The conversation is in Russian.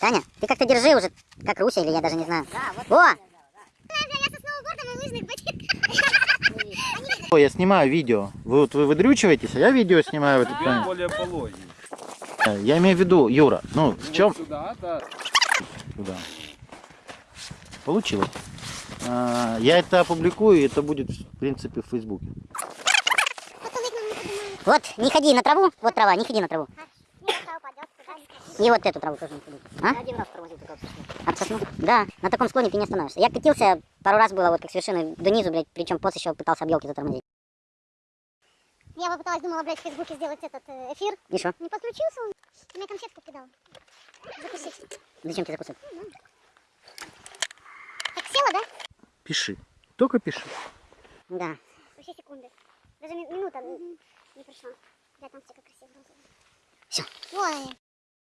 Таня, ты как-то держи уже, как Руся или я даже не знаю. Да, вот. О! Я снимаю видео. Вы вот вы выдрючиваетесь, а я видео снимаю в этот момент. более. Э, Я имею в виду, Юра, ну в чем? Сюда, да. Получилось. А, Я это опубликую, и это будет, в принципе, в Фейсбуке. Вот, не ходи на траву, вот трава, не ходи на траву. И вот эту траву тоже не ходи. А? Один раз тормозил только. Об сосну? Да, на таком склоне ты не остановишься. Я катился, пару раз было вот как совершенно до низу, блядь, причем пост еще пытался об елки затормозить. Я попыталась, думала, блядь, в Фейсбуке сделать этот э, эфир. И что? Не подключился он. Ты мне конфетку кидал. Закусить. Зачем тебе закусывать? Так, села, да? Пиши. Только пиши. Да. Вообще секунды. Даже ми- минута не прошла. Да, там все как красиво. Всё. Вон они.